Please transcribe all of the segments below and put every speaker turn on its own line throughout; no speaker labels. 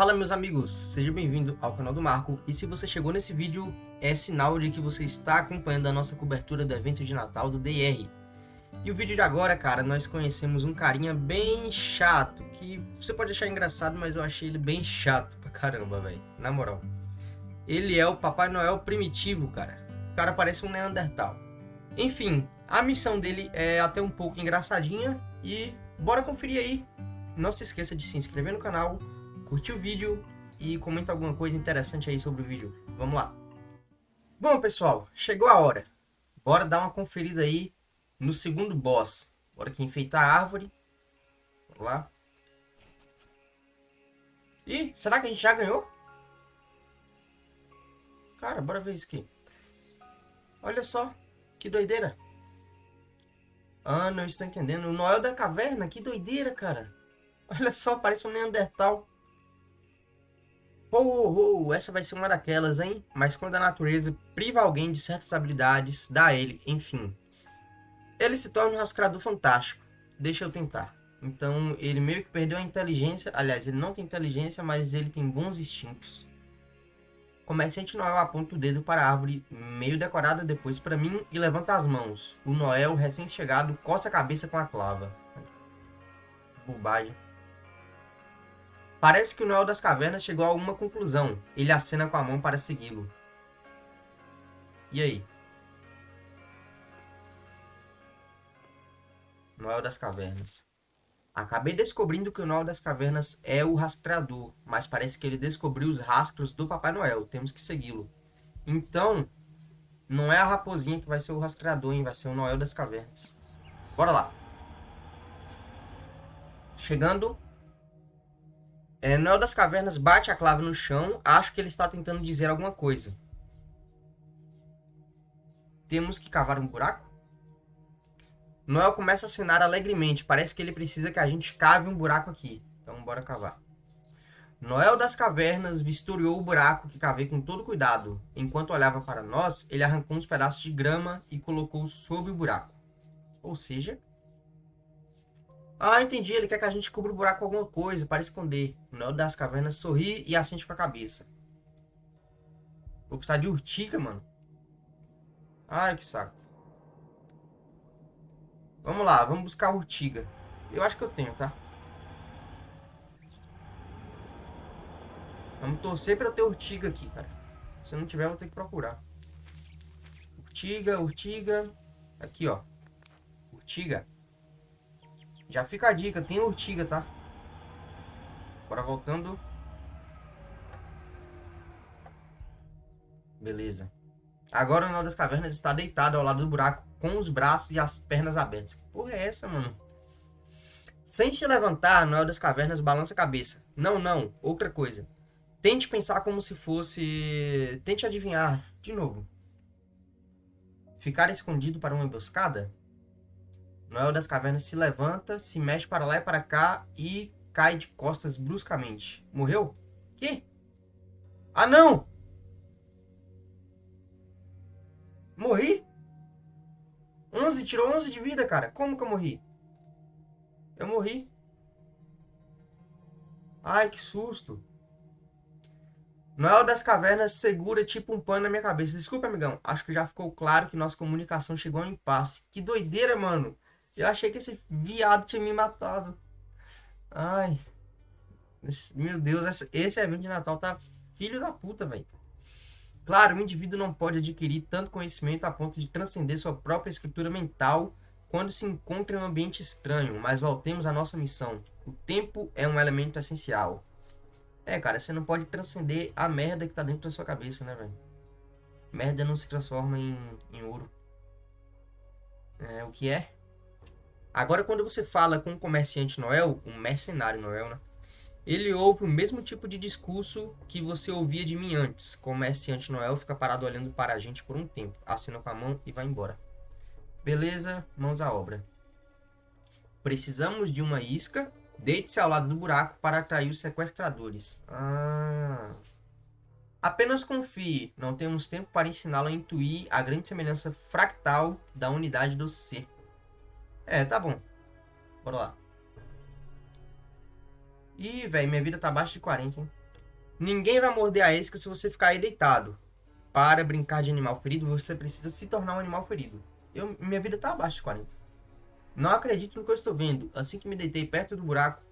Fala meus amigos, seja bem-vindo ao canal do Marco e se você chegou nesse vídeo é sinal de que você está acompanhando a nossa cobertura do evento de Natal do DR. E o vídeo de agora, cara, nós conhecemos um carinha bem chato, que você pode achar engraçado, mas eu achei ele bem chato pra caramba, velho, na moral. Ele é o Papai Noel primitivo, cara. O cara parece um Neandertal. Enfim, a missão dele é até um pouco engraçadinha e bora conferir aí. Não se esqueça de se inscrever no canal, curtir o vídeo e comenta alguma coisa interessante aí sobre o vídeo. Vamos lá. Bom, pessoal, chegou a hora. Bora dar uma conferida aí no segundo boss. Bora aqui enfeitar a árvore. Vamos lá. Ih, será que a gente já ganhou? Cara, bora ver isso aqui. Olha só, que doideira. Ah, não estou entendendo. O Noel da Caverna, que doideira, cara. Olha só, parece um Neandertal. Oh, essa vai ser uma daquelas, hein? Mas quando a natureza priva alguém de certas habilidades, dá a ele, enfim. Ele se torna um rascador fantástico. Deixa eu tentar. Então, ele meio que perdeu a inteligência. Aliás, ele não tem inteligência, mas ele tem bons instintos. Comerciante Noel aponta o dedo para a árvore, meio decorada depois para mim, e levanta as mãos. O Noel, recém-chegado, coça a cabeça com a clava. Bobagem. Parece que o Noel das Cavernas chegou a alguma conclusão. Ele acena com a mão para segui-lo. E aí? Noel das Cavernas. Acabei descobrindo que o Noel das Cavernas é o rastreador, mas parece que ele descobriu os rastros do Papai Noel. Temos que segui-lo. Então, não é a raposinha que vai ser o rastreador, hein? Vai ser o Noel das Cavernas. Bora lá. Chegando é, Noel das Cavernas bate a clave no chão. Acho que ele está tentando dizer alguma coisa. Temos que cavar um buraco? Noel começa a acenar alegremente. Parece que ele precisa que a gente cave um buraco aqui. Então, bora cavar. Noel das Cavernas vistoriou o buraco que cavei com todo cuidado. Enquanto olhava para nós, ele arrancou uns pedaços de grama e colocou sob o buraco. Ou seja, ah, entendi. Ele quer que a gente cubra o buraco com alguma coisa para esconder. O Neo das cavernas sorri e assente com a cabeça. Vou precisar de urtiga, mano. Ai, que saco. Vamos lá, vamos buscar urtiga. Eu acho que eu tenho, tá? Vamos torcer pra eu ter urtiga aqui, cara. Se não tiver, eu vou ter que procurar. Urtiga, urtiga. Aqui, ó. Urtiga. Já fica a dica, tem urtiga, tá? Agora voltando. Beleza. Agora o Nó das Cavernas está deitado ao lado do buraco, com os braços e as pernas abertas. Que porra é essa, mano? Sem se levantar, Noel das Cavernas balança a cabeça. Não, não, outra coisa. Tente pensar como se fosse... Tente adivinhar, de novo. Ficar escondido para uma emboscada? Noel das Cavernas se levanta, se mexe para lá e para cá e cai de costas bruscamente. Morreu? Que? Ah, não! Morri? 11, tirou 11 de vida, cara. Como que eu morri? Eu morri. Ai, que susto. Noel das Cavernas segura tipo um pano na minha cabeça. Desculpa, amigão. Acho que já ficou claro que nossa comunicação chegou a um impasse. Que doideira, mano. Eu achei que esse viado tinha me matado. Ai. Meu Deus, esse, evento de Natal tá filho da puta, velho. Claro, o indivíduo não pode adquirir tanto conhecimento a ponto de transcender sua própria escritura mental quando se encontra em um ambiente estranho, mas voltemos à nossa missão. O tempo é um elemento essencial. É, cara, você não pode transcender a merda que tá dentro da sua cabeça, né, velho? Merda não se transforma em, em ouro. É, o que é? Agora, quando você fala com um comerciante Noel, um mercenário Noel, né? Ele ouve o mesmo tipo de discurso que você ouvia de mim antes. Comerciante Noel fica parado olhando para a gente por um tempo, assina com a mão e vai embora. Beleza, mãos à obra. Precisamos de uma isca. Deite-se ao lado do buraco para atrair os sequestradores. Ah. Apenas confie. Não temos tempo para ensiná-lo a intuir a grande semelhança fractal da unidade do ser. É, tá bom. Bora lá. Ih, velho, minha vida tá abaixo de 40, hein? Ninguém vai morder a isca se você ficar aí deitado. Para brincar de animal ferido, você precisa se tornar um animal ferido. Eu, minha vida tá abaixo de 40. Não acredito no que eu estou vendo. Assim que me deitei perto do buraco,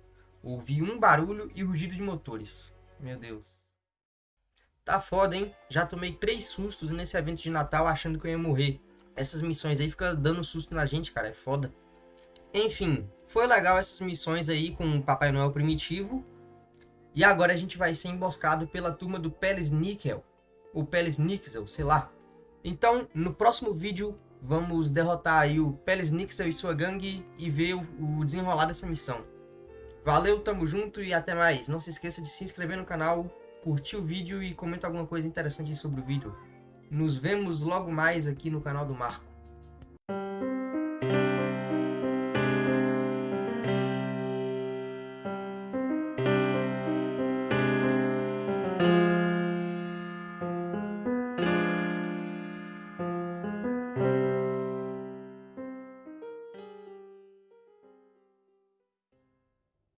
ouvi um barulho e rugido de motores. Meu Deus. Tá foda, hein? Já tomei três sustos nesse evento de Natal achando que eu ia morrer. Essas missões aí ficam dando susto na gente, cara. É foda. Enfim, foi legal essas missões aí com o Papai Noel primitivo. E agora a gente vai ser emboscado pela turma do Peles Nickel. Ou Peles Nixel, sei lá. Então, no próximo vídeo, vamos derrotar aí o Peles Nixel e sua gangue e ver o desenrolar dessa missão. Valeu, tamo junto e até mais. Não se esqueça de se inscrever no canal, curtir o vídeo e comentar alguma coisa interessante sobre o vídeo. Nos vemos logo mais aqui no canal do Marco.